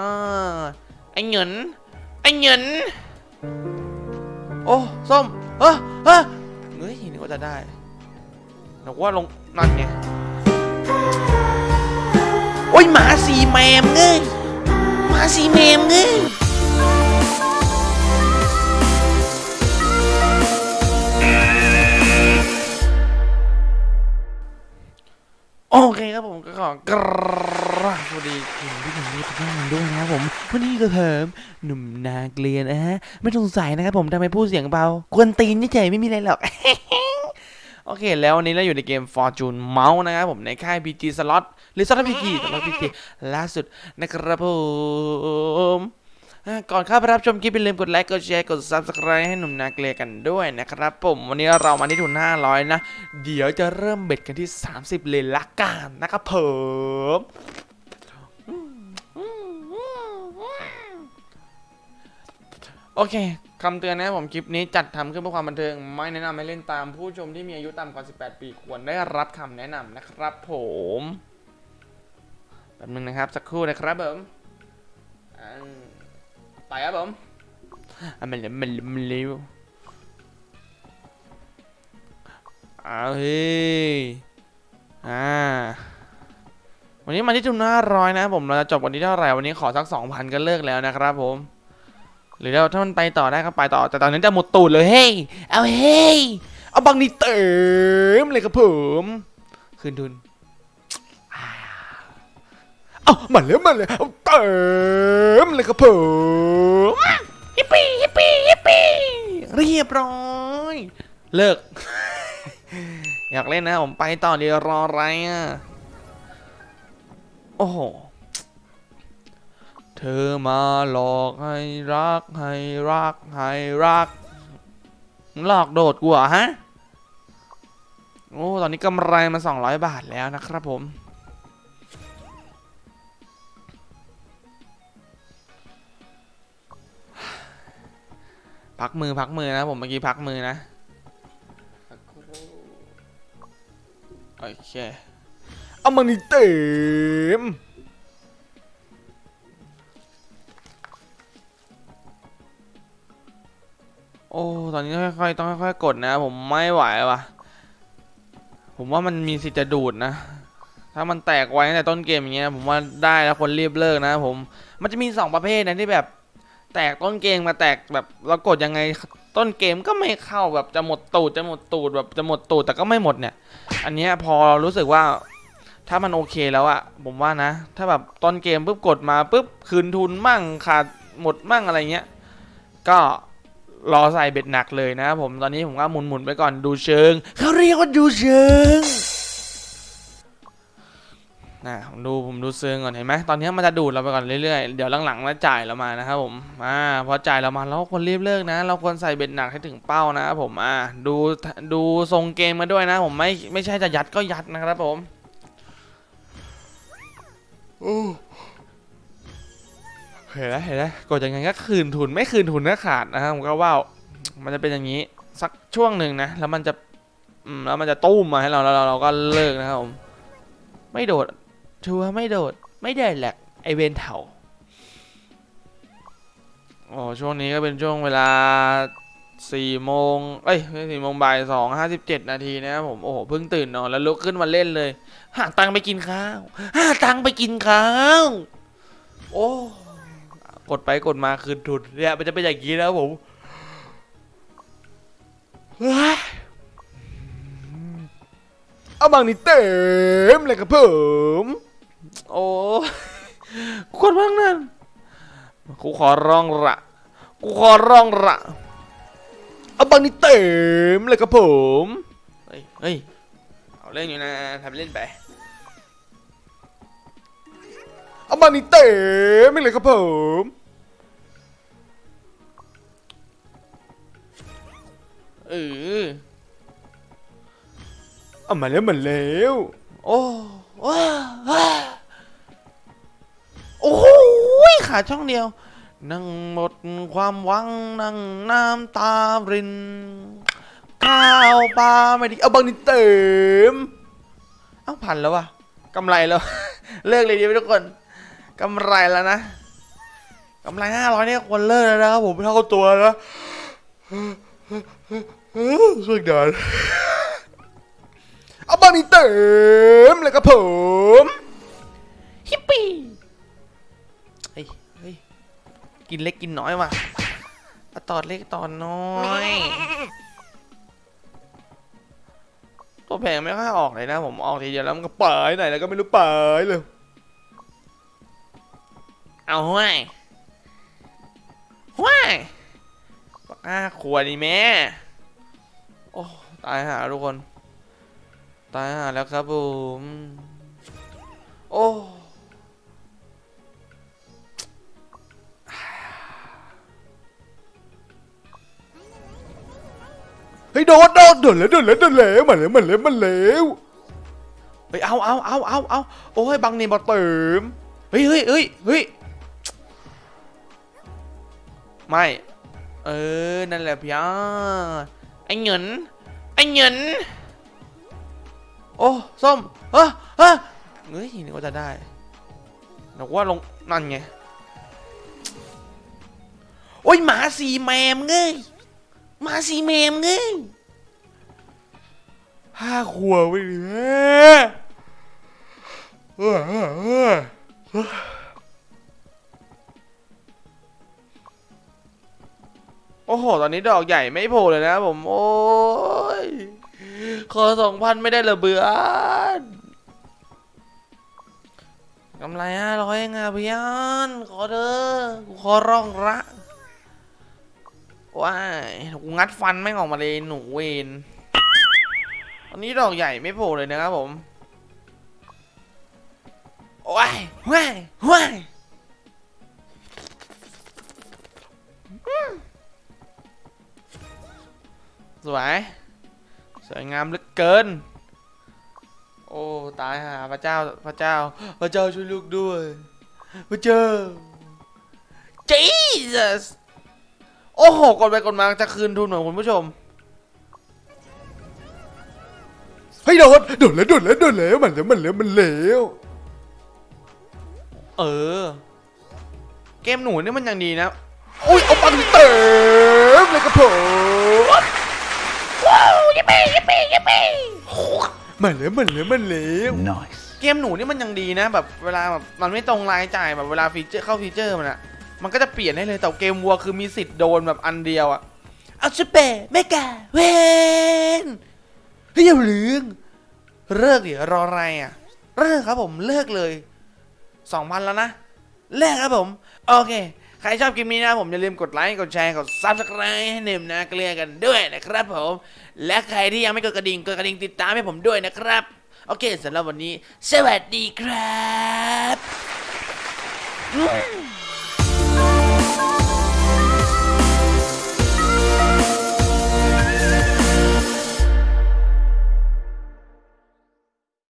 อ่าไอ้เหงินไอ้เหงินโอ้ส้มเฮ้อเฮ้อเฮ้ยนี่ก็จะได้นึกว่าลงนั่นไงโอ้ยหมาสีแมมเงยหมาสีแมมเงย โอเคครับผมก็ขอกราบสวัสดีคุณผู้ชมทุกท่านด้วยนะครับผม วันนี้ก็เพิ่มหนุ่มนาเกลียนนะฮะ ไม่ต้องสงสัยนะครับผมทำไมพูดเสียงเบากวนตีนเฉยไม่มีอะไรหรอก โอเค แล้ววันนี้เราอยู่ในเกม Fortune Mouse นะครับผมในค่าย PG Slot หรือ Slot PG Slot PG ล่าสุดนะครับผม ก่อนเข้าไปรับชมคลิปอย่าลืมกดไลค์กดแชร์กด Subscribe ให้หนุ่มนาเกลียกันด้วยนะครับผมวันนี้เรามาที่ทุน500 นะ เดี๋ยวจะเริ่มเบ็ดกันที่ 30 เลยละกันนะครับผมโอเคคำเตือนนะผมคลิปนี้จัดทำขึ้นเพื่อความบันเทิง ไม่แนะนำให้เล่นตามผู้ชมที่มีอายุต่ำกว่า 18 ปีควรได้รับคำแนะนำนะครับผมแป๊บนึงนะครับ สักครู่นะครับผมอ ไปครับผมอะมันเร็วมันเมันเร็วเอาเฮ้ยอ่าวันนี้มาที่ทุนห้าร้อยนะผมเราจะจบวันที่เท่าไหร่วันนี้ขอสักสองพันก็เลิกแล้วนะครับผม หรือเราถ้ามันไปต่อได้ก็ไปต่อ แต่ตอนนั้จะหมดตูดเลยเฮ้ยเอาเฮ้ยเอาบังนี่เต็มเลยครับผม คืนทุน เอามาเลยมาเลยเอาเต็มเลยครับผม yippee yippee yippee เรียบร้อย เลิก อยากเล่นนะผมไปต่อเดี๋ยวรออะไรอะโอ้โหเธอมาหลอกให้รักให้รักให้รักมึงหลอกโดดกูเหรอฮะ โอ้ ตอนนี้กำไรมา 200 บาทแล้วนะครับผม พักมือพักมือนะผมเมื่อกี้พักมือนะโอเคเอามันเต็มโอ้ตอนนี้ค่อยๆต้องค่อยๆกดนะ ผมไม่ไหวว่ะ ผมว่ามันมีสิทธิ์จะดูดนะ ถ้ามันแตกไว้ตั้งแต่ต้นเกมอย่างเงี้ยผมว่าได้แล้วคนรีบเลิกนะผมมันจะมีสองประเภทนะที่แบบ แตกต้นเกมมาแตกแบบเรากดยังไงต้นเกมก็ไม่เข้าแบบจะหมดตูดจะหมดตูดแบบจะหมดตูดแต่ก็ไม่หมดเนี่ย อันนี้พอรารู้สึกว่าถ้ามันโอเคแล้วอะผมว่านะ ถ้าแบบต้นเกมปุ๊บกดมาปุ๊บคืนทุนมั่งขาดหมดมั่งอะไรเงี้ยก็รอใส่เบ็ดหนักเลยนะผมตอนนี้ผมก็หมุนๆไปก่อนดูเชิงเขาเรียกว่าดูเชิง นะผมดูผมดูเชิงก่อนเห็นไหมตอนนี้มันจะดูดเราไปก่อนเรื่อยๆ เดี๋ยวหลังๆมาจ่ายเรามานะครับผมอ่าพอจ่ายเรามาเราควรรีบเลิกนะ เราควรใส่เบ็ดหนักให้ถึงเป้านะครับผมอ่าดูดูทรงเกมมาด้วยนะ ผมไม่ไม่ใช่จะยัดก็ยัดนะครับผมเห็นแล้วเห็นแล้วกดยังไงก็คืนทุนไม่คืนทุนก็ขาดนะครับผมก็ว่ามันจะเป็นอย่างนี้สักช่วงหนึ่งนะแล้วมันจะแล้วมันจะตุ้มมาให้เราแล้วเราก็เลิกนะครับผมไม่โดด ชัวร์ไม่โดด ไม่ได้แหลกไอเวนเถาโอ้ช่วงนี้ก็เป็นช่วงเวลาสี่โมงเอ้ยไม่สี่โมงบ่ายสองห้าสิบเจ็ดนาทีนะครับผมโอ้โหเพิ่งตื่นนอนแล้วลุกขึ้นมาเล่นเลยหาตังไปกินข้าวหาตังไปกินข้าวโอ้กดไปกดมาคืนทุนเนี่ยมันจะเป็นอย่างนี้แล้วผมเฮ้ยเอาบางนี่เต็มเลยครับผม โอ้กดบ้างนั่นกูขอร้องละกูขอร้องละเอาบางนี่เต็มเลยครับผมเฮ้ยเฮ้ยเอาเล่นอยู่นะทำเล่นไปเอาบางนี่เต็มเลยครับผมเออเอามาแล้วมาแล้วโอ้ว้า ขาช่องเดียว นั่งหมดความหวังนั่งน้ำตาริน ข้าวปลาไม่ดีเอาบางนี่เต็มเอ้าพันแล้ววะกำไรแล้ว เลิกเลยดีไหมทุกคนกำไรแล้วนะกำไรห้าร้อยเนี่ยควรเลิกแล้วนะครับผมเท่าตัวนะสุดยอดเอาบางนี้เติมเลยครับผมฮิปปี้ กินเล็กกินน้อยว่ะตอดเล็กตอนน้อย ตัวแพงไม่ค่อยออกเลยนะ ผมออกทีเดียวแล้วมันก็ปายไหนแล้วก็ไม่รู้ปายเลย เอาห้วยห้วยปากห้าขวดนี่แม่ โอ้ตายหาทุกคน ตายหาแล้วครับผม โอ้ เฮ้ยโดนโดนโดนแล้วโดนแล้วโดนแล้วมันแล้วมันแล้วมันแล้วเฮ้ยเอาเอาเอาเอาเอาโอ้ยบังนี่บอเติมเฮ้ยเฮ้ยเฮ้ยเฮ้ยไม่เออนั่นแหละพี่อาไอ้เหงินไอ้เหงินโอ้ส้มเฮ้ยเฮ้ยเฮ้ยนึกว่าจะได้นึกว่าลงนั่นไงโอ้ยหมาสีแมมเงย มาสีเมมไงห้าขวบไปดิแม่เออเออเออโอ้โห ตอนนี้ดอกใหญ่ไม่โผล่เลยนะผม โอ้ย ขอสองพันไม่ได้เหรอเบื่อกำไรห้าร้อยเองอะพี่อันขอเด้อกูขอร้องละ ว้ายกูงัดฟันแม่ออกมาเลยหนูเวนตอนนี้ดอกใหญ่ไม่โผล่เลยนะครับผมว้ายว้ายว้ายสวย สวยงามเหลือเกิน โอ้ ตายหาพระเจ้า พระเจ้า พระเจ้าช่วยลูกด้วย พระเจ้า Jesus โอ้โห กดไปกดมาจะคืนทุนของคุณผู้ชม เฮ้ยโดนโดนแล้วโดนแล้วโดนแล้วมันแล้วมันแล้วมันแล้วเออ เกมหนูนี่มันยังดีนะอุ้ยเอาปังเติมเลยครับผมว้าว yippee yippee yippee มันแล้วมันแล้วมันแล้ว Nice. เกมหนูนี่มันยังดีนะ แบบเวลาแบบมันไม่ตรงรายจ่ายแบบเวลา feature เข้า feature มันอะ มันก็จะเปลี่ยนให้เลยแต่เกมวัวคือมีสิทธิ์โดนแบบอันเดียวอะเอาสเปะไม่กาเวนเฮ้ยอย่าลืมเลิกดิรออะไรอะเลิกครับผมเลิกเลยสองพันแล้วนะเลิกครับผมโอเคใครชอบคลิปนี้นะผมอย่าลืมกดไลค์กดแชร์กด subscribe ให้เนมนะเกลียกันด้วยนะครับผม และใครที่ยังไม่กดกระดิ่งกดกระดิ่งติดตามให้ผมด้วยนะครับ โอเคสำหรับวันนี้ สวัสดีครับ